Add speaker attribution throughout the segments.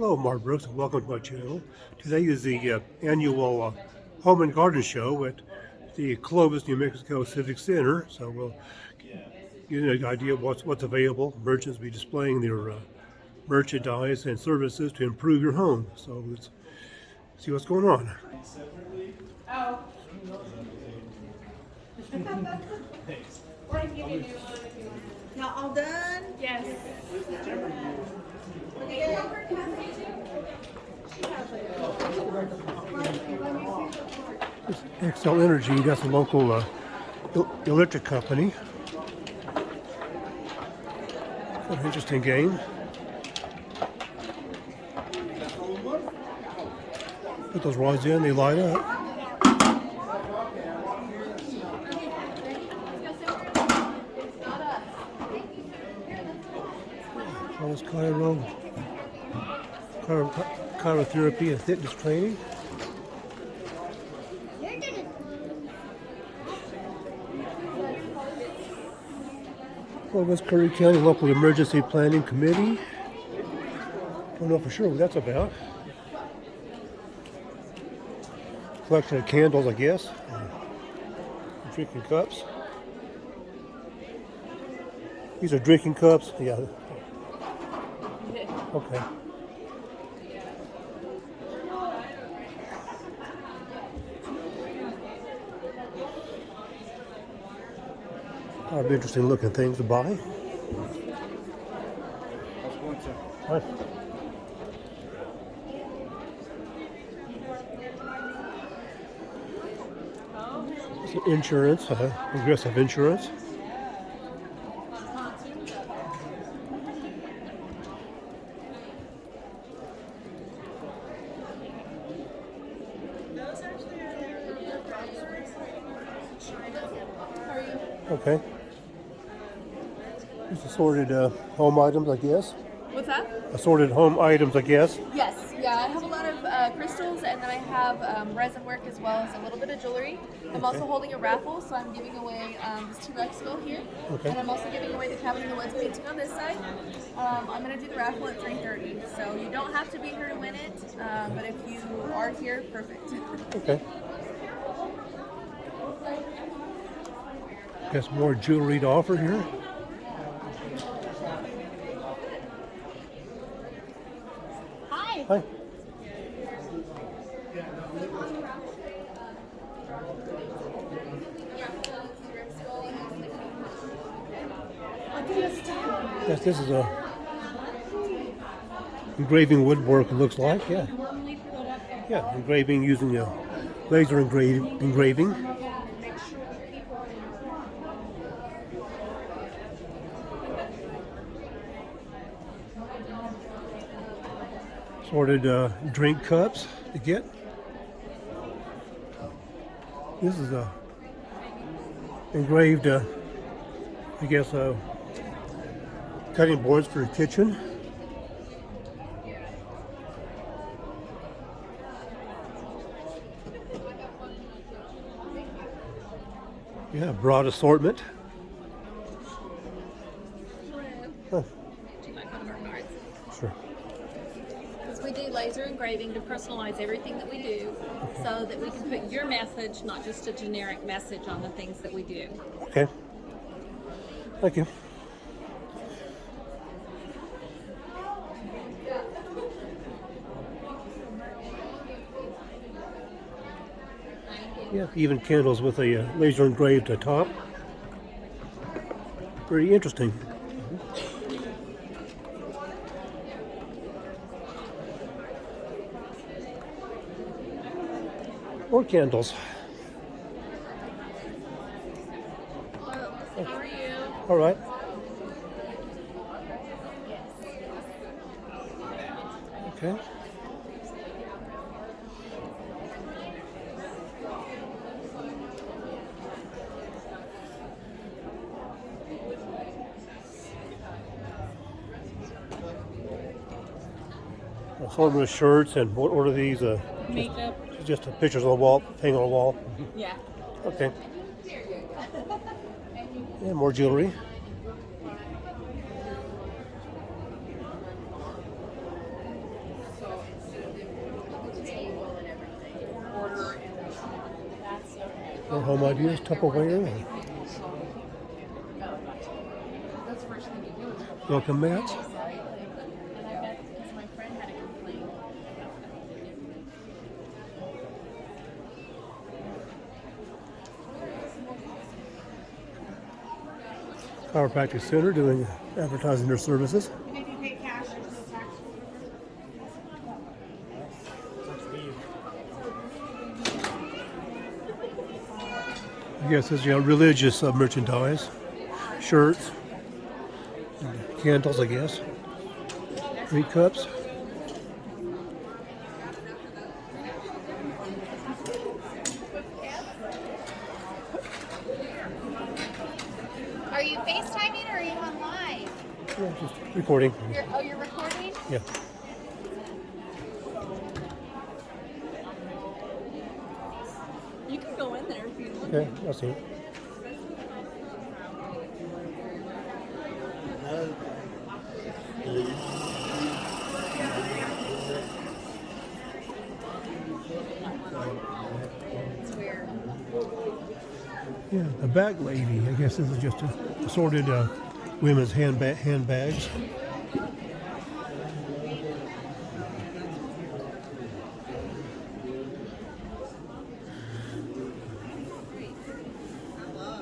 Speaker 1: Hello, Mark Brooks, and welcome to my channel. Today is the uh, annual uh, Home and Garden Show at the Clovis, New Mexico Civic Center. So we'll get an idea of what's, what's available. Merchants will be displaying their uh, merchandise and services to improve your home. So let's see what's going on.
Speaker 2: Y'all all done?
Speaker 3: Yes.
Speaker 1: This Xcel Energy, that's a local uh, electric company. An interesting game. Put those rods in, they light up. Carlos Cairo, chirotherapy and fitness training. Clovis Curry County Local Emergency Planning Committee. Don't know for sure what that's about. Collection of candles, I guess. Drinking cups. These are drinking cups. Yeah. Okay. Are interesting looking things to buy. Some Insurance, uh, aggressive insurance. Okay. These assorted uh, home items, I guess.
Speaker 3: What's that?
Speaker 1: Assorted home items, I guess.
Speaker 3: Yes. Yeah, I have a lot of uh, crystals, and then I have um, resin work as well as a little bit of jewelry. I'm also holding a raffle, so I'm giving away um, this T-Rex skull here,
Speaker 1: Okay.
Speaker 3: and I'm also giving away the Cabin in the Woods painting on this side. Um, I'm gonna do the raffle at 3:30, so you don't have to be here to win it, um, but if you are here, perfect.
Speaker 1: Okay. Guess more jewelry to offer here.
Speaker 3: Hi.
Speaker 1: Yes, this is a engraving woodwork. It looks like, yeah, yeah, engraving using a laser engra- engraving. Sorted uh, drink cups to get. This is a engraved, uh, I guess, uh, cutting boards for the kitchen. Yeah, broad assortment. Huh, sure.
Speaker 4: Because we do laser engraving to personalize everything that we do so that we can put your message, not just a generic message on the things that we do.
Speaker 1: Okay. Thank you. Yeah, even candles with a uh, laser engraved top. Pretty interesting. More candles.
Speaker 4: How are you?
Speaker 1: All right. Okay. Assortment of shirts and what order these? Uh,
Speaker 4: Makeup
Speaker 1: just the pictures on the wall, hang on the wall.
Speaker 4: Yeah.
Speaker 1: Okay. Yeah, more jewelry. More home ideas, Tupperware. Welcome
Speaker 3: Matt.
Speaker 1: Chiropractic Center doing advertising their services. Guess it's you know religious uh, merchandise, shirts, candles. I guess. Meat cups.
Speaker 5: Are you FaceTiming or are you on live?
Speaker 1: Yeah, just recording.
Speaker 5: You're, oh, you're recording?
Speaker 1: Yeah.
Speaker 3: You can go in there if you want.
Speaker 1: Okay, I'll see it. Yeah, the bag lady. I guess this is just a assorted uh, women's handba- handbags.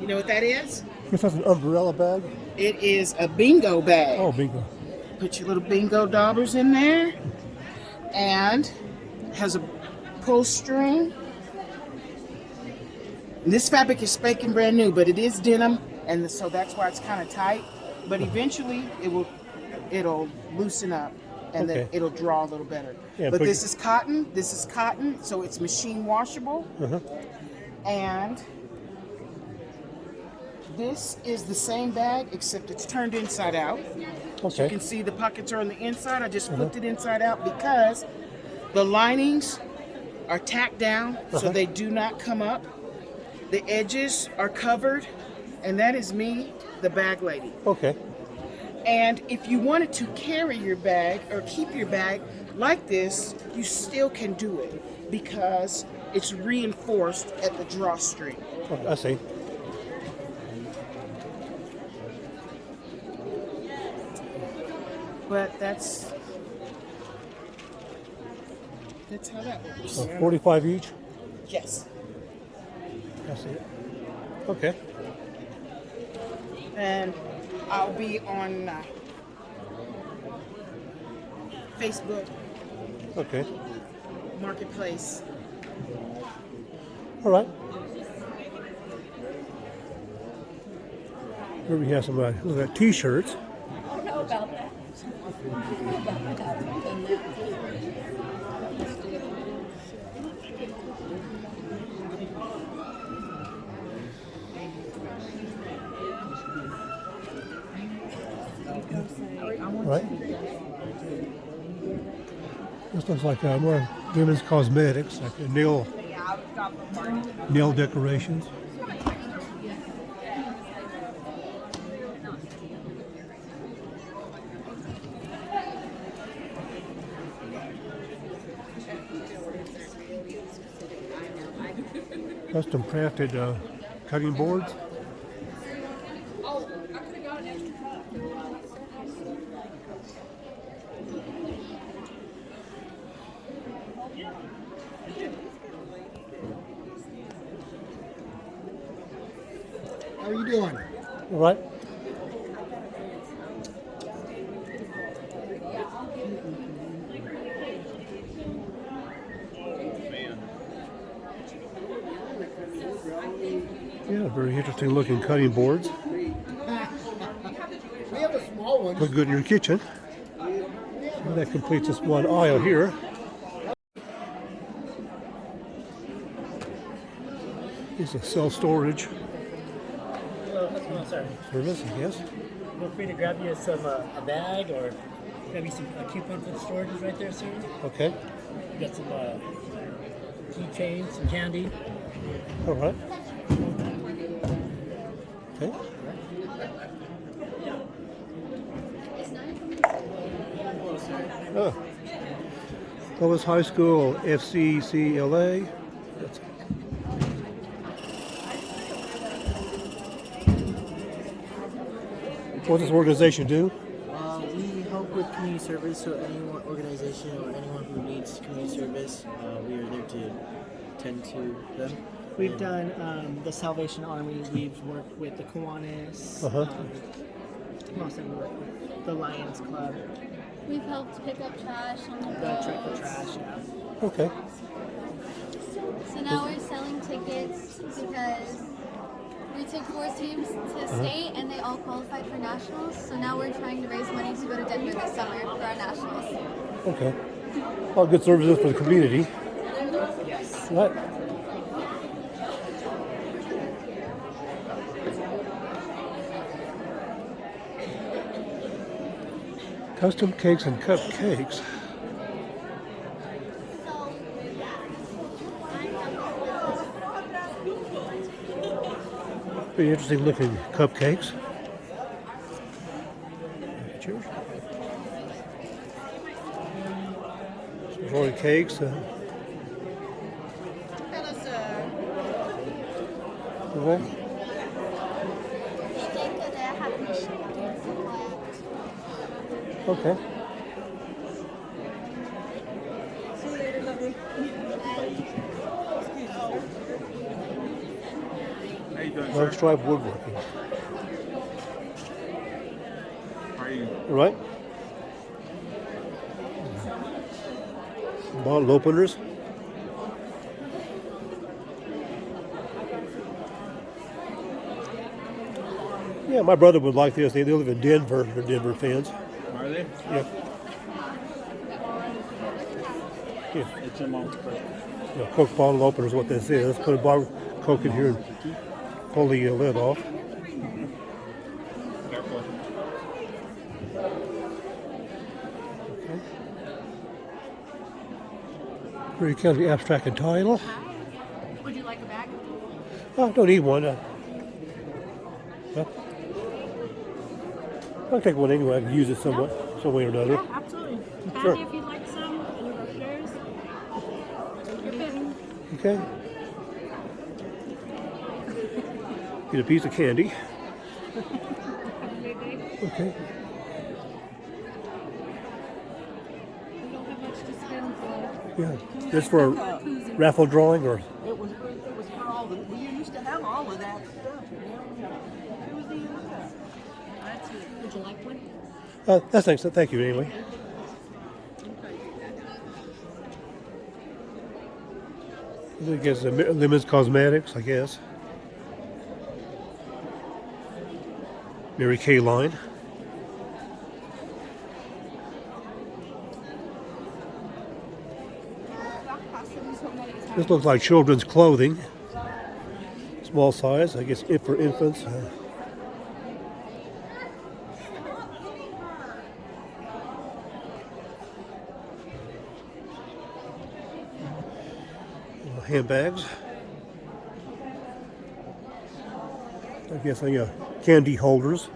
Speaker 6: You know what that is?
Speaker 1: This is an umbrella bag.
Speaker 6: It is a bingo bag.
Speaker 1: Oh, bingo.
Speaker 6: Put your little bingo daubers in there, and has a pull string. And this fabric is spanking brand new, but it is denim, and so that's why it's kind of tight. But eventually, it will it'll loosen up, and then it'll draw a little better.
Speaker 1: Yeah,
Speaker 6: but this is cotton. This is cotton, so it's machine washable,
Speaker 1: Uh-huh.
Speaker 6: and this is the same bag except it's turned inside out.
Speaker 1: Okay.
Speaker 6: You can see the pockets are on the inside. I just flipped it inside out because the linings are tacked down so
Speaker 1: Uh-huh.
Speaker 6: they do not come up. The edges are covered, and that is me, the bag lady.
Speaker 1: Okay.
Speaker 6: And if you wanted to carry your bag or keep your bag like this, you still can do it because it's reinforced at the drawstring.
Speaker 1: Oh, I see.
Speaker 6: But that's that's how that works.
Speaker 1: So 45 each.
Speaker 6: Yes.
Speaker 1: I see it. Okay.
Speaker 6: And I'll be on uh, Facebook
Speaker 1: Okay.
Speaker 6: Marketplace.
Speaker 1: All right. Here we have some uh, look at t-shirts.
Speaker 3: I don't know about that.
Speaker 1: Right. This looks like uh, more women's cosmetics, like nail nail decorations. Custom crafted uh, cutting boards.
Speaker 7: How are you doing?
Speaker 1: All right. Yeah, very interesting looking cutting boards.
Speaker 7: We have a small one.
Speaker 1: Look good in your kitchen. So that completes this one aisle here. It's a self storage
Speaker 8: Hello, hello, sorry.
Speaker 1: service, I guess.
Speaker 8: Feel free to grab you some uh, a bag or grab you some a coupon for the storages right there, sir.
Speaker 1: Okay.
Speaker 8: You got some uh, keychains, some candy.
Speaker 1: All right. Oh. High School, FCCLA. What does this organization do?
Speaker 9: Uh, we help with community service, so any organization or anyone who needs community service, uh, we are there to tend to them.
Speaker 10: We've and done um, the Salvation Army, we've worked with the Kiwanis, uh -huh. um, the Lions Club,
Speaker 5: We've helped pick up trash on the
Speaker 10: The Track for
Speaker 5: roads.
Speaker 10: Trash. Yeah.
Speaker 1: Okay.
Speaker 5: So now we're selling tickets because we took four teams to uh-huh. state and they all qualified for nationals. So now we're trying to raise money to go to Denver this summer for our nationals.
Speaker 1: Okay. All good services for the community.
Speaker 10: Yes.
Speaker 1: Right. Custom cakes and cupcakes. Pretty interesting looking cupcakes. Cheers. Some rolling cakes. Uh, okay. Okay.
Speaker 7: How you doing,
Speaker 1: Long
Speaker 7: sir?
Speaker 1: woodworking.
Speaker 7: How are you?
Speaker 1: All right. Bottle openers. Yeah, my brother would like this. They they live in Denver. They're Denver fans.
Speaker 7: Are they?
Speaker 1: Yeah. Yeah.
Speaker 7: It's in Mount
Speaker 1: Yeah, Coke bottle opener is what this is. Put a bar of Coke in here and pull the lid off.
Speaker 7: Careful.
Speaker 1: Okay. Grady County abstract and title.
Speaker 3: Would you like a bag?
Speaker 1: Oh, I don't need one. Uh, I'll take one anyway. I can use it somewhat, some way or another.
Speaker 4: Absolutely.
Speaker 1: Sure.
Speaker 4: Candy if you'd like some, any brochures. Your pick.
Speaker 1: Okay. Get a piece of candy. Okay.
Speaker 4: We don't have much to spend for.
Speaker 1: Yeah. Just for a raffle drawing or
Speaker 11: It was, it was for all the, we used to have all of that stuff, you know? It was the, uh,
Speaker 4: That's it. Would you like one?
Speaker 1: Uh, that's thanks. Thank you anyway. I guess Lemons Cosmetics, I guess. Mary Kay line. This looks like children's clothing. Small size, I guess, if for infants. Uh, handbags. I guess I uh, candy holders.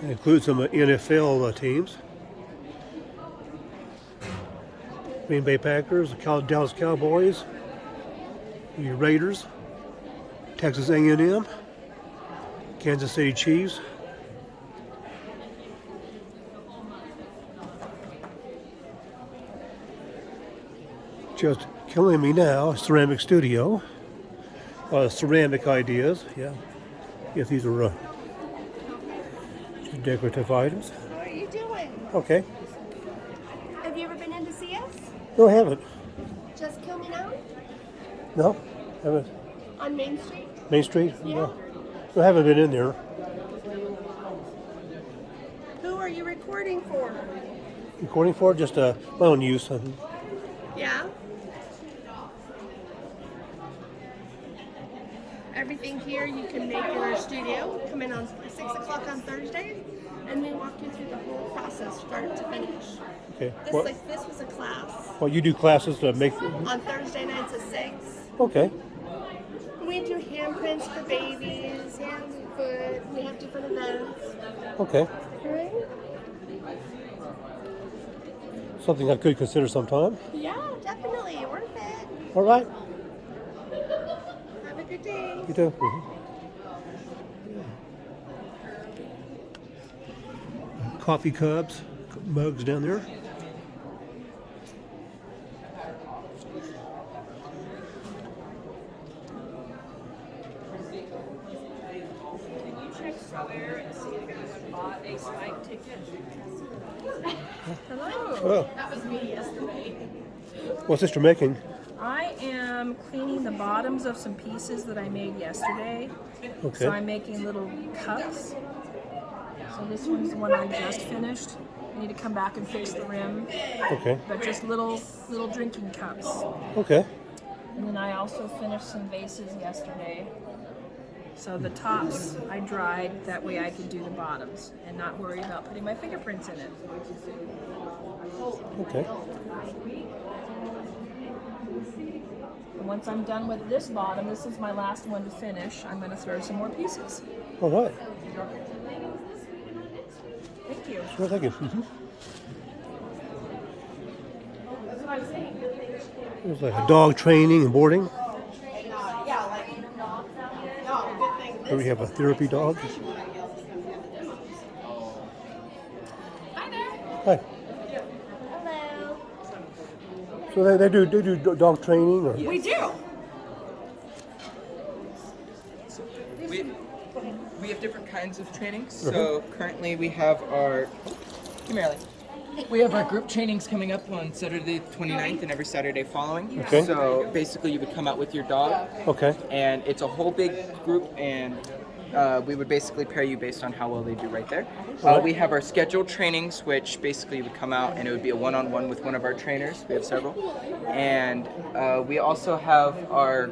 Speaker 1: That includes some uh, NFL uh, teams. Green Bay Packers, the Dallas Cowboys, the Raiders, Texas A&M, Kansas City Chiefs. Just killing me now, Ceramic Studio. Uh, ceramic ideas, yeah. Yes, these are uh, decorative items.
Speaker 2: What are you doing?
Speaker 1: Okay.
Speaker 2: Have you ever been in to see us?
Speaker 1: No, I haven't.
Speaker 2: Just Kill Me Now
Speaker 1: No, haven't.
Speaker 2: on Main Street?
Speaker 1: Main Street? No. I haven't been in there.
Speaker 2: Who are you recording for?
Speaker 1: Recording for just uh, my own use. Um,
Speaker 2: Yeah? Everything here you can make in our studio. Come in on 6 o'clock on Thursdays and we walk you through the whole process, start to finish.
Speaker 1: okay.
Speaker 2: This,
Speaker 1: Well,
Speaker 2: like, this was a class
Speaker 1: well, you do classes to make.
Speaker 2: on Thursday nights at 6.
Speaker 1: Okay.
Speaker 2: We do handprints for babies, hands and foot. We have different events.
Speaker 1: Okay.
Speaker 2: Right?
Speaker 1: Something I could consider sometime.
Speaker 2: Yeah, definitely. Worth it.
Speaker 1: All right.
Speaker 2: Have a good day.
Speaker 1: You too. Mhm. Coffee cups, mugs down there.
Speaker 12: Can you check Square and see if anyone bought a Spike ticket? Hello.
Speaker 1: Oh.
Speaker 12: That was me yesterday.
Speaker 1: What's sister making?
Speaker 12: I am cleaning the bottoms of some pieces that I made yesterday.
Speaker 1: Okay.
Speaker 12: So I'm making little cups. So this one's the one I just finished. I need to come back and fix the rim.
Speaker 1: Okay.
Speaker 12: But just little little drinking cups.
Speaker 1: Okay.
Speaker 12: And then I also finished some vases yesterday. So the tops I dried, that way I could do the bottoms and not worry about putting my fingerprints in it.
Speaker 1: Okay.
Speaker 12: And once I'm done with this bottom, this is my last one to finish, I'm gonna throw some more pieces.
Speaker 1: All right.
Speaker 12: Thank you.
Speaker 1: Sure, thank you. Mhm.
Speaker 12: That's what I'm saying.
Speaker 1: There's like a dog training and boarding.
Speaker 12: Yeah, like, no, good thing.
Speaker 1: Here we have a therapy dog.
Speaker 12: Hi there.
Speaker 1: Hi.
Speaker 12: Hello.
Speaker 1: So they, they do they do do- dog training or
Speaker 12: We do.
Speaker 13: We, we have different kinds of trainings. So currently we have our, come here, Ellie. We have our group trainings coming up on Saturday the 29th and every Saturday following.
Speaker 1: Okay.
Speaker 13: So basically you would come out with your dog
Speaker 1: Okay.
Speaker 13: and it's a whole big group and uh, we would basically pair you based on how well they do right there. Uh, we have our scheduled trainings, which basically you would come out and it would be a one-on-one with one of our trainers. We have several, and uh, we also have our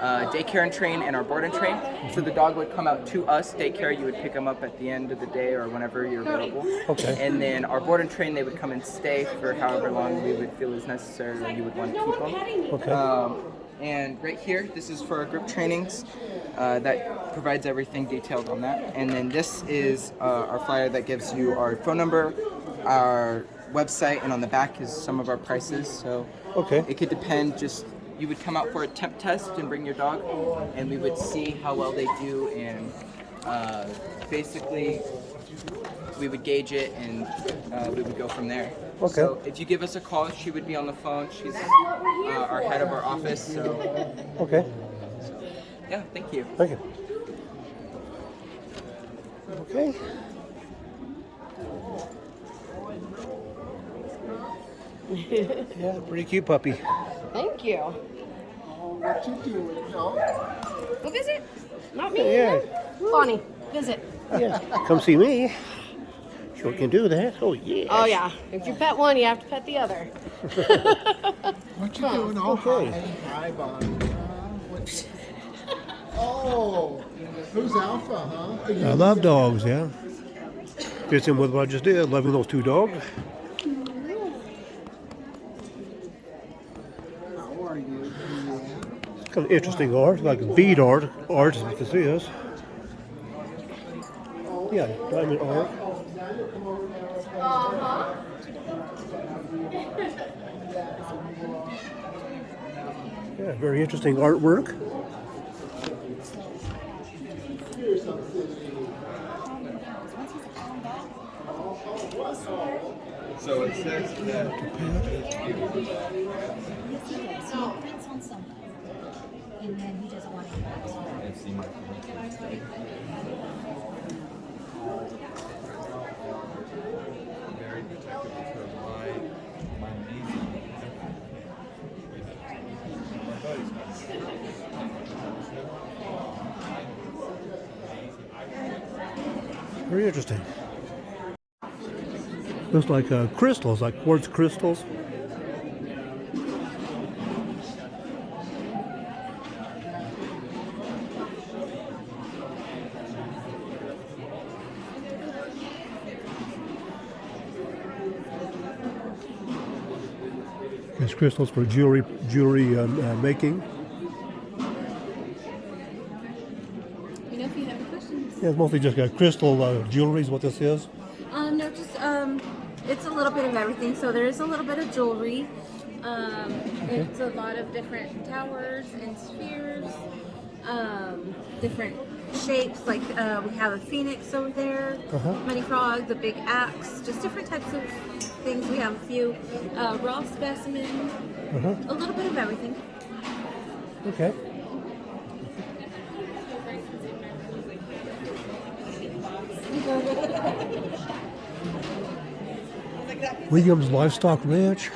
Speaker 13: uh, daycare and train and our board and train. So the dog would come out to us. Daycare, you would pick them up at the end of the day or whenever you're available.
Speaker 1: Okay.
Speaker 13: And then our board and train, they would come and stay for however long we would feel is necessary or you would want to keep them.
Speaker 1: Okay.
Speaker 13: Um, and right here, this is for our group trainings. Uh, that provides everything detailed on that. And then this is uh, our flyer that gives you our phone number, our website, and on the back is some of our prices. So
Speaker 1: Okay.
Speaker 13: it could depend. Just you would come out for a temp test and bring your dog, and we would see how well they do, and uh, basically we would gauge it, and uh, we would go from there.
Speaker 1: Okay.
Speaker 13: So if you give us a call, she would be on the phone. She's uh, our head of our office. So
Speaker 1: Okay.
Speaker 13: yeah, thank you.
Speaker 1: Thank you. Okay. Yeah, pretty cute puppy.
Speaker 2: Thank you.
Speaker 7: What you doing, dog?
Speaker 2: Go visit. Not me.
Speaker 1: Yeah.
Speaker 2: Bonnie, visit.
Speaker 1: Yeah. Come see me. Sure can do that. Oh yeah.
Speaker 2: Oh yeah. If you pet one, you have to pet the other.
Speaker 7: What you doing? Oh,
Speaker 1: Okay.
Speaker 7: hi. Hi, Bonnie. Uh, what- Oh, who's Alpha, huh?
Speaker 1: I love dogs. Yeah. Fits in with what I just did. Loving those two dogs.
Speaker 7: How are you?
Speaker 1: It's kind of interesting art, like bead art. Art is what this is. Yeah, diamond art. Yeah, very interesting artwork.
Speaker 13: So it says that.
Speaker 14: So he prints on something, and then he doesn't want to give back to you.
Speaker 15: Very protective of. My, my amazing.
Speaker 1: Very interesting. Looks like uh, crystals, like quartz crystals. Crystals for jewelry jewelry um, uh, making.
Speaker 16: You know if you have any questions.
Speaker 1: Yeah, it's mostly just uh, crystal uh, jewelry is what this is.
Speaker 16: Um, no, just um, it's a little bit of everything. So there is a little bit of jewelry. Um, it's a lot of different towers and spheres. um, different shapes. Like uh, we have a phoenix over there,
Speaker 1: Uh-huh.
Speaker 16: money frog, the big axe, just different types of things. We have a few uh, raw specimens,
Speaker 1: Uh-huh.
Speaker 16: a little bit of everything.
Speaker 1: Okay. Williams Livestock Ranch.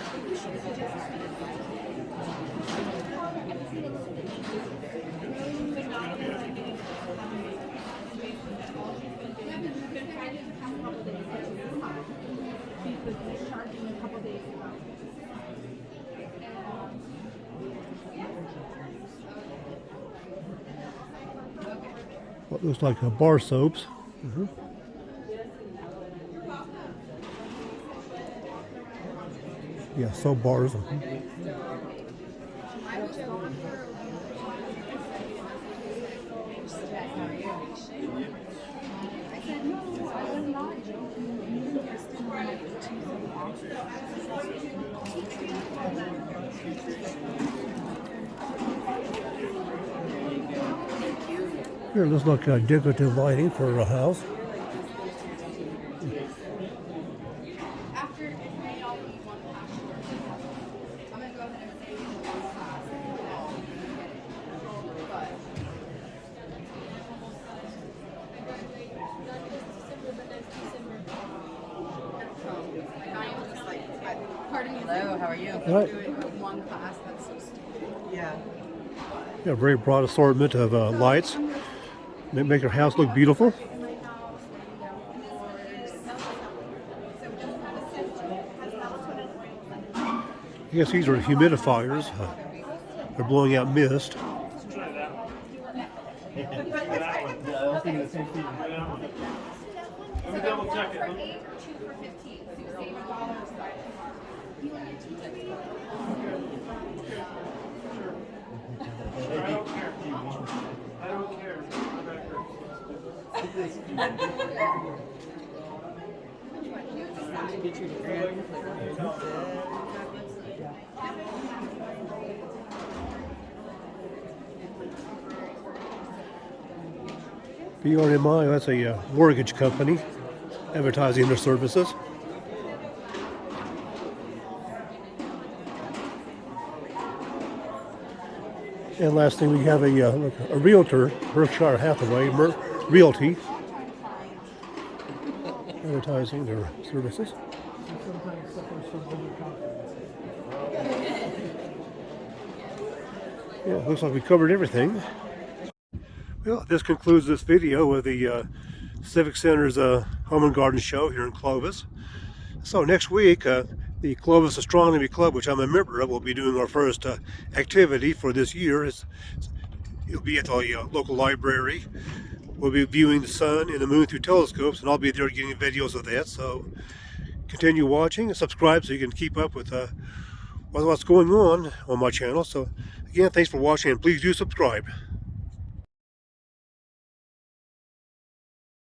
Speaker 1: What looks like uh, bar soaps. Mhm. Yeah, soap bars. mhm. Here, looks like uh, decorative lighting for a house.
Speaker 11: Hello, how are you?
Speaker 1: Right.
Speaker 11: One class, that's so stupid. Yeah.
Speaker 1: Yeah, very broad assortment of uh, lights. Make, your house look beautiful. I guess these are humidifiers. They're blowing out mist.
Speaker 17: Let me double check it. I don't care. I don't care. I'm back here.
Speaker 1: BRMI, that's a uh, mortgage company advertising their services. And last thing, we have a, uh, a realtor, Berkshire Hathaway Mer- Realty, advertising their services. Yeah, looks like we covered everything. Well, this concludes this video of the uh, Civic Center's uh, Home and Garden Show here in Clovis. So next week, uh, the Clovis Astronomy Club, which I'm a member of, will be doing our first uh, activity for this year. It's, it'll be at the uh, local library. We'll be viewing the sun and the moon through telescopes, and I'll be there getting videos of that. So continue watching and subscribe so you can keep up with uh, what's going on on my channel. So again, thanks for watching, and please do subscribe.